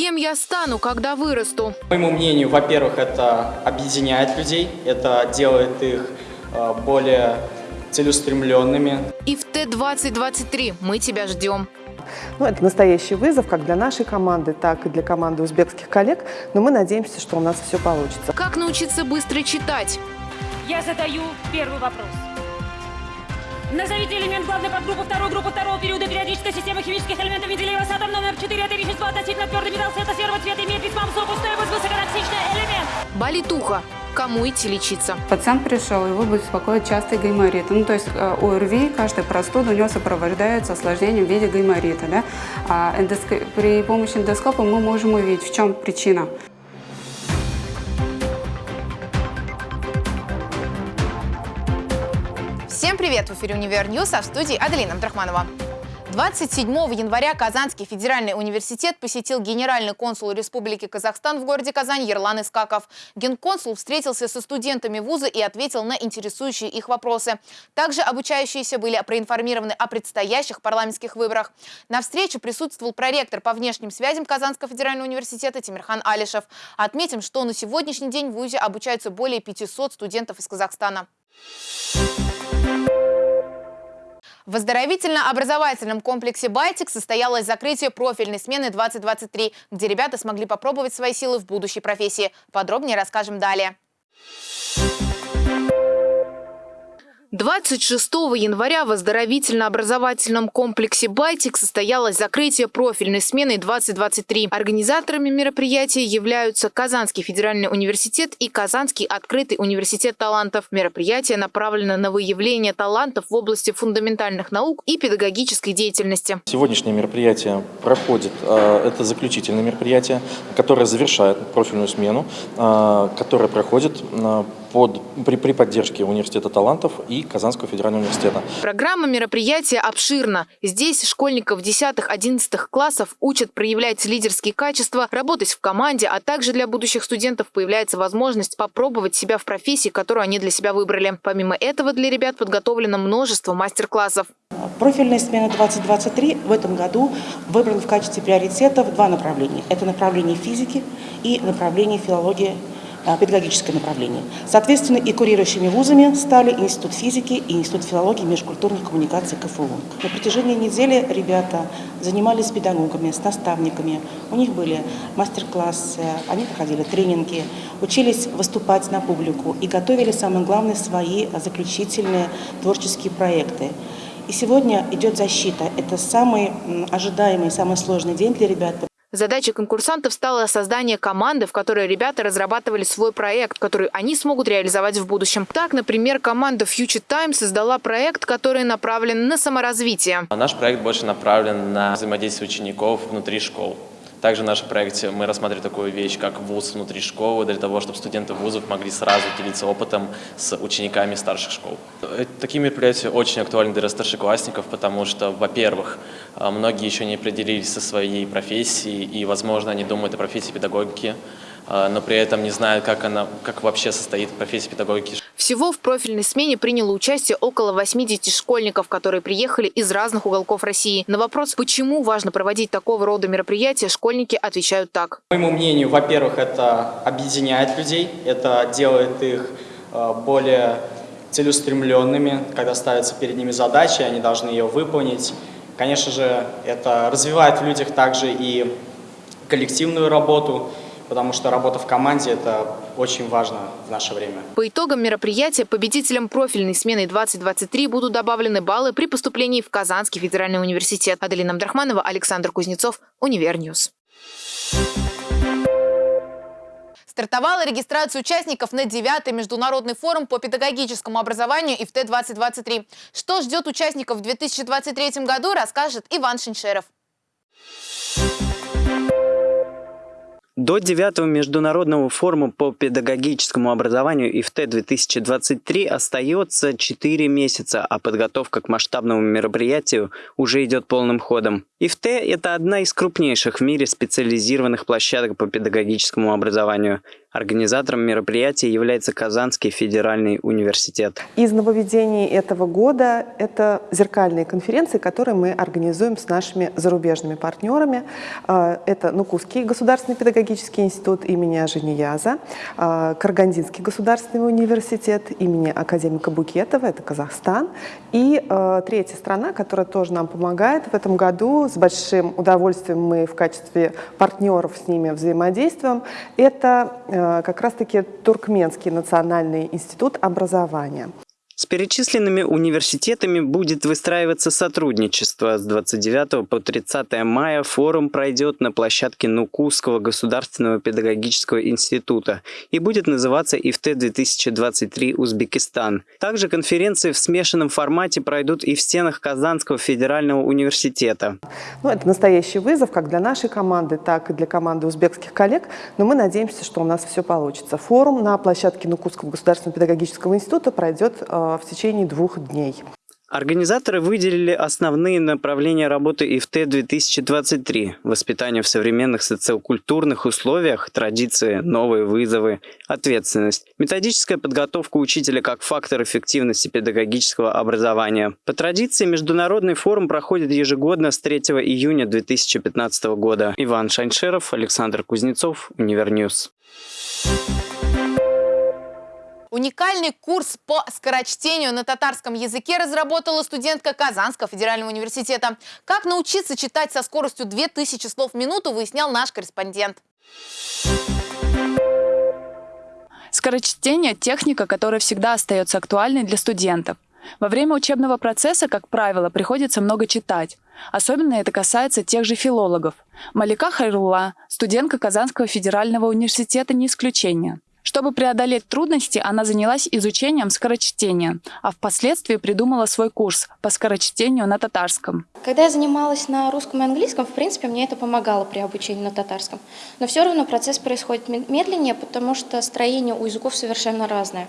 Кем я стану, когда вырасту? По моему мнению, во-первых, это объединяет людей, это делает их э, более целеустремленными. И в Т-2023 мы тебя ждем. Ну, это настоящий вызов как для нашей команды, так и для команды узбекских коллег, но мы надеемся, что у нас все получится. Как научиться быстро читать? Я задаю первый вопрос. Назовите элемент главной подгруппы второй группы второго периода периодической системы химических элементов Менделеева с атом номер 4. Это вещество относительно твердый металл цвета серого цвета имеет весьма высокую стоимость, высокотоксичный элемент. Болит ухо. Кому идти лечиться? Пациент пришел, его беспокоит частый гайморит. Ну, то есть э, ОРВИ, каждая простуда у него сопровождается осложнением в виде гайморита. Да? А эндоско... При помощи эндоскопа мы можем увидеть, в чем причина. Привет! В эфире «Univer News», а в студии Аделина Абдрахманова. 27 января Казанский федеральный университет посетил генеральный консул Республики Казахстан в городе Казань Ерлан Искаков. Генконсул встретился со студентами вуза и ответил на интересующие их вопросы. Также обучающиеся были проинформированы о предстоящих парламентских выборах. На встрече присутствовал проректор по внешним связям Казанского федерального университета Тимирхан Алишев. Отметим, что на сегодняшний день в ВУЗе обучаются более 500 студентов из Казахстана. В оздоровительно-образовательном комплексе «Байтик» состоялось закрытие профильной смены 2023, где ребята смогли попробовать свои силы в будущей профессии. Подробнее расскажем далее. 26 января в оздоровительно-образовательном комплексе «Байтик» состоялось закрытие профильной смены 2023. Организаторами мероприятия являются Казанский федеральный университет и Казанский открытый университет талантов. Мероприятие направлено на выявление талантов в области фундаментальных наук и педагогической деятельности. Сегодняшнее мероприятие проходит, э, это заключительное мероприятие, которое завершает профильную смену, э, которое проходит э, под, при, при поддержке Университета талантов и Казанского федерального университета. Программа мероприятия обширна. Здесь школьников 10-11 классов учат проявлять лидерские качества, работать в команде, а также для будущих студентов появляется возможность попробовать себя в профессии, которую они для себя выбрали. Помимо этого для ребят подготовлено множество мастер-классов. Профильная смена 2023 в этом году выбрана в качестве приоритетов два направления. Это направление физики и направление филологии педагогическое направление. Соответственно, и курирующими вузами стали Институт физики и Институт филологии и межкультурных коммуникаций КФУ. На протяжении недели ребята занимались с педагогами, с наставниками. У них были мастер-классы, они проходили тренинги, учились выступать на публику и готовили, самое главное, свои заключительные творческие проекты. И сегодня идет защита. Это самый ожидаемый, самый сложный день для ребят, Задачей конкурсантов стало создание команды, в которой ребята разрабатывали свой проект, который они смогут реализовать в будущем. Так, например, команда Future Time создала проект, который направлен на саморазвитие. Наш проект больше направлен на взаимодействие учеников внутри школ. Также в нашем проекте мы рассматриваем такую вещь, как вуз внутри школы, для того, чтобы студенты вузов могли сразу делиться опытом с учениками старших школ. Э, такие мероприятия очень актуальны для старшеклассников, потому что, во-первых, э, многие еще не определились со своей профессией, и, возможно, они думают о профессии педагогики, но при этом не знают, как, она, как вообще состоит профессия педагогики. Всего в профильной смене приняло участие около 80 школьников, которые приехали из разных уголков России. На вопрос, почему важно проводить такого рода мероприятия, школьники отвечают так. По моему мнению, во-первых, это объединяет людей, это делает их э, более целеустремленными, когда ставятся перед ними задачи, они должны ее выполнить. Конечно же, это развивает в людях также и коллективную работу, потому что работа в команде – это очень важно в наше время. По итогам мероприятия победителям профильной смены 2023 будут добавлены баллы при поступлении в Казанский федеральный университет. Аделина Абдрахманова, Александр Кузнецов, Univer News. Стартовала регистрация участников на 9 международный форум по педагогическому образованию ИФТ-2023. Что ждет участников в 2023 году, расскажет Иван Шиншеров. До 9 международного форума по педагогическому образованию ИФТ-2023 остается 4 месяца, а подготовка к масштабному мероприятию уже идет полным ходом. ИФТ – это одна из крупнейших в мире специализированных площадок по педагогическому образованию. Организатором мероприятия является Казанский федеральный университет. Из нововведений этого года это зеркальные конференции, которые мы организуем с нашими зарубежными партнерами. А, это Нукусский государственный педагогический институт имени Ажинияза, а, Каргандинский государственный университет имени академика Букетова, это Казахстан. И а, третья страна, которая тоже нам помогает в этом году, с большим удовольствием мы в качестве партнеров с ними взаимодействуем, это Э, как раз-таки Туркменский национальный институт образования. С перечисленными университетами будет выстраиваться сотрудничество. С 29 по 30 мая форум пройдет на площадке Нукусского государственного педагогического института и будет называться ИФТ-2023 Узбекистан. Также конференции в смешанном формате пройдут и в стенах Казанского федерального университета. Ну, это настоящий вызов как для нашей команды, так и для команды узбекских коллег, но мы надеемся, что у нас все получится. Форум на площадке Нукусского государственного педагогического института пройдет э, в течение двух дней. Организаторы выделили основные направления работы ИФТ-2023 – воспитание в современных социокультурных условиях, традиции, новые вызовы, ответственность, методическая подготовка учителя как фактор эффективности педагогического образования. По традиции, Международный форум проходит ежегодно с 3 июня 2015 года. Иван Шаншеров, Александр Кузнецов, Univer News. Уникальный курс по скорочтению на татарском языке разработала студентка Казанского федерального университета. Как научиться читать со скоростью 2000 слов в минуту, выяснял наш корреспондент. Скорочтение – техника, которая всегда остается актуальной для студентов. Во время учебного процесса, как правило, приходится много читать. Особенно это касается тех же филологов. Малика Хайрула, студентка Казанского федерального университета, не исключение. Чтобы преодолеть трудности, она занялась изучением скорочтения, а впоследствии придумала свой курс по скорочтению на татарском. Когда я занималась на русском и английском, в принципе, мне это помогало при обучении на татарском. Но все равно процесс происходит медленнее, потому что строение у языков совершенно разное.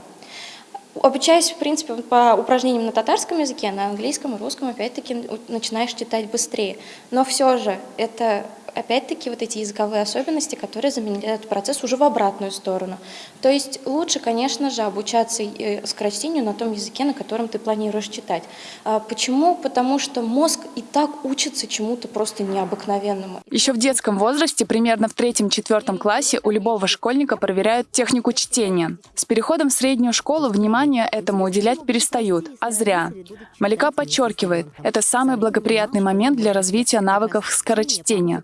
Обучаясь, в принципе, по упражнениям на татарском языке, на английском и русском, опять-таки, начинаешь читать быстрее. Но все же это опять-таки вот эти языковые особенности, которые заменяют процесс уже в обратную сторону. То есть лучше, конечно же, обучаться э, скорочтению на том языке, на котором ты планируешь читать. А почему? Потому что мозг и так учится чему-то просто необыкновенному. Еще в детском возрасте, примерно в третьем-четвертом классе, у любого школьника проверяют технику чтения. С переходом в среднюю школу внимание этому уделять перестают, а зря. Малика подчеркивает, это самый благоприятный момент для развития навыков скорочтения.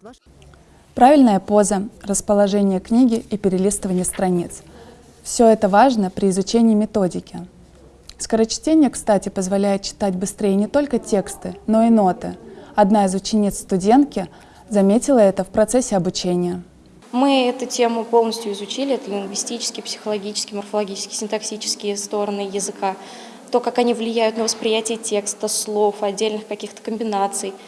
Правильная поза, расположение книги и перелистывание страниц. Все это важно при изучении методики. Скорочтение, кстати, позволяет читать быстрее не только тексты, но и ноты. Одна из учениц студентки заметила это в процессе обучения. Мы эту тему полностью изучили, это лингвистические, психологические, морфологические, синтаксические стороны языка, то, как они влияют на восприятие текста, слов, отдельных каких-то комбинаций –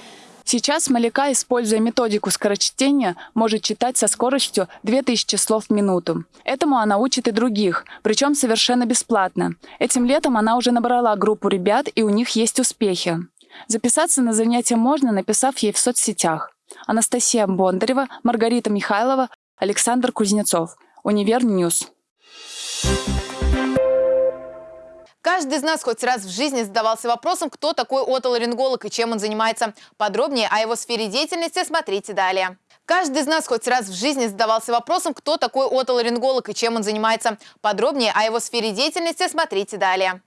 Сейчас Малика, используя методику скорочтения, может читать со скоростью 2000 слов в минуту. Этому она учит и других, причем совершенно бесплатно. Этим летом она уже набрала группу ребят, и у них есть успехи. Записаться на занятия можно, написав ей в соцсетях. Анастасия Бондарева, Маргарита Михайлова, Александр Кузнецов. Univer News. Каждый из нас хоть раз в жизни задавался вопросом, кто такой отоларинголог и чем он занимается. Подробнее о его сфере деятельности смотрите далее. Каждый из нас хоть раз в жизни задавался вопросом, кто такой отоларинголог и чем он занимается. Подробнее о его сфере деятельности смотрите далее.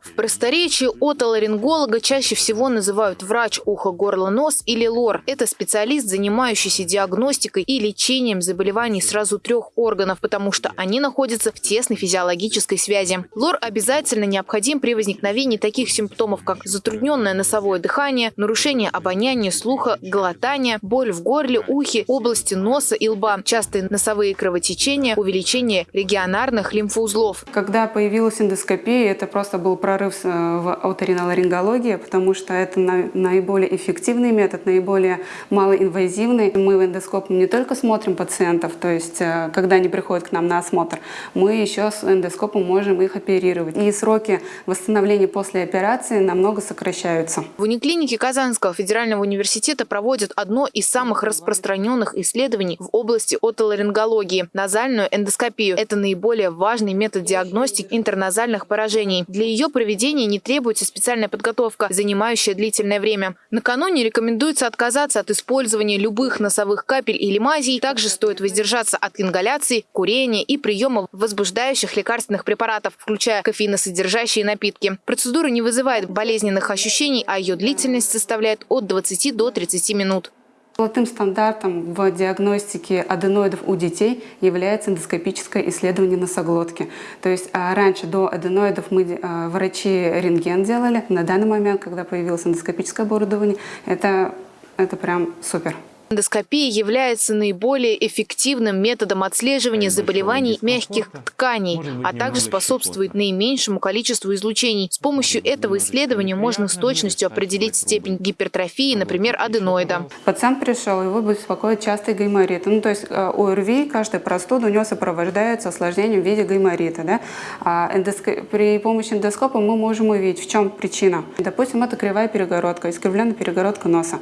В просторечии отоларинголога чаще всего называют врач ухо, горло, нос или лор. Это специалист, занимающийся диагностикой и лечением заболеваний сразу трех органов, потому что они находятся в тесной физиологической связи. Лор обязательно необходим при возникновении таких симптомов, как затрудненное носовое дыхание, нарушение обоняния, слуха, глотания, боль в горле, ухе, области носа и лба, частые носовые кровотечения, увеличение регионарных лимфоузлов. Когда появилась эндоскопия, это просто был прорыв э, в оториноларингологии, потому что это наиболее эффективный метод, наиболее малоинвазивный. Мы в эндоскопом не только смотрим пациентов, то есть э, когда они приходят к нам на осмотр, мы еще с эндоскопом можем их оперировать. И сроки восстановления после операции намного сокращаются. В униклинике Казанского федерального университета проводят одно из самых распространенных исследований в области отоларингологии – назальную эндоскопию. Это наиболее важный метод диагностики интерназальных поражений. Для ее проведения не требуется специальная подготовка, занимающая длительное время. Накануне рекомендуется отказаться от использования любых носовых капель или мазей. Также стоит воздержаться от ингаляции, курения и приема возбуждающих лекарственных препаратов, включая кофеиносодержащие напитки. Процедура не вызывает болезненных ощущений, а ее длительность составляет от 20 до 30 минут. Золотым стандартом в диагностике аденоидов у детей является эндоскопическое исследование носоглотки. То есть а, раньше до аденоидов мы а, врачи рентген делали. На данный момент, когда появилось эндоскопическое оборудование, это, это прям супер. Эндоскопия является наиболее эффективным методом отслеживания заболеваний мягких тканей, а также способствует наименьшему количеству излучений. С помощью этого исследования можно с точностью определить степень гипертрофии, например, аденоида. Пациент пришел, его беспокоит частый гайморит. Ну, то есть э, у ОРВИ каждая простуда у него сопровождается осложнением в виде гайморита. Да? А эндоск... При помощи эндоскопа мы можем увидеть, в чем причина. Допустим, это кривая перегородка, искривленная перегородка носа.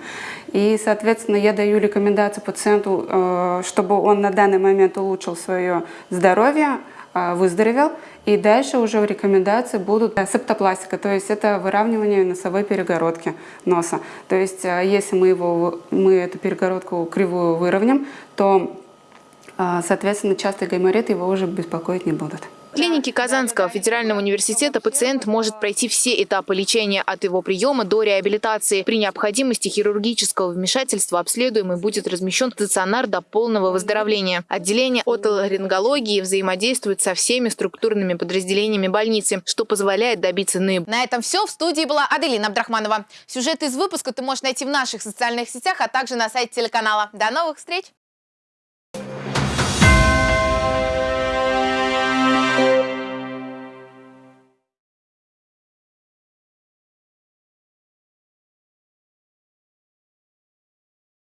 И, соответственно, я даю рекомендацию пациенту, э, чтобы он на данный момент улучшил свое здоровье, э, выздоровел. И дальше уже рекомендации будут септопластика, то есть это выравнивание носовой перегородки носа. То есть э, если мы, его, мы эту перегородку кривую выровняем, то, соответственно, частый гайморит его уже беспокоить не будут клинике Казанского федерального университета пациент может пройти все этапы лечения от его приема до реабилитации. При необходимости хирургического вмешательства обследуемый будет размещен в стационар до полного выздоровления. Отделение отоларингологии взаимодействует со всеми структурными подразделениями больницы, что позволяет добиться НИБ. На этом все. В студии была Аделина Абдрахманова. Сюжет из выпуска ты можешь найти в наших социальных сетях, а также на сайте телеканала. До новых встреч!